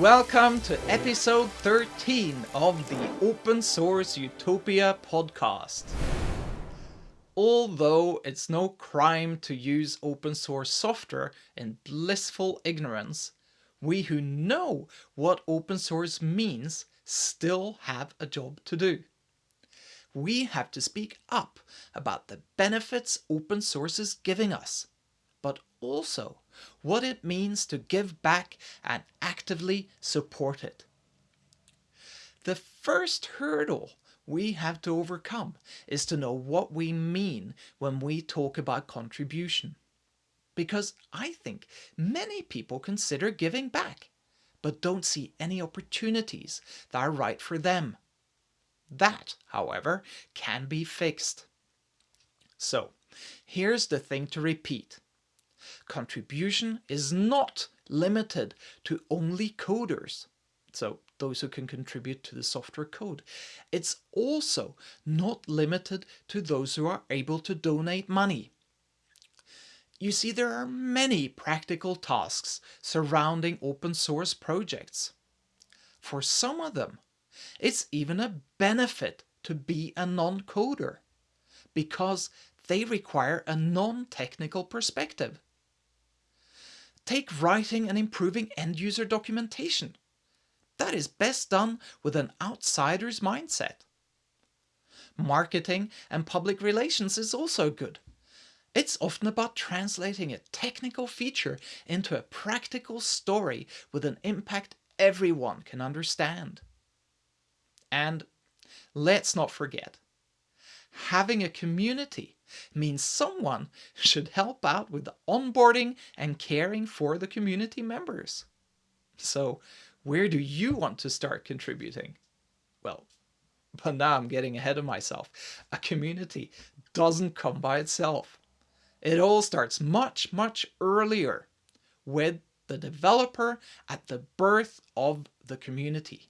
Welcome to episode 13 of the Open Source Utopia podcast. Although it's no crime to use open source software in blissful ignorance, we who know what open source means still have a job to do. We have to speak up about the benefits open source is giving us, but also what it means to give back and actively support it. The first hurdle we have to overcome is to know what we mean when we talk about contribution. Because I think many people consider giving back, but don't see any opportunities that are right for them. That, however, can be fixed. So, here's the thing to repeat. Contribution is not limited to only coders, so those who can contribute to the software code. It's also not limited to those who are able to donate money. You see, there are many practical tasks surrounding open source projects. For some of them, it's even a benefit to be a non-coder because they require a non-technical perspective. Take writing and improving end-user documentation. That is best done with an outsider's mindset. Marketing and public relations is also good. It's often about translating a technical feature into a practical story with an impact everyone can understand. And let's not forget, having a community means someone should help out with the onboarding and caring for the community members. So where do you want to start contributing? Well, but now I'm getting ahead of myself. A community doesn't come by itself. It all starts much, much earlier with the developer at the birth of the community.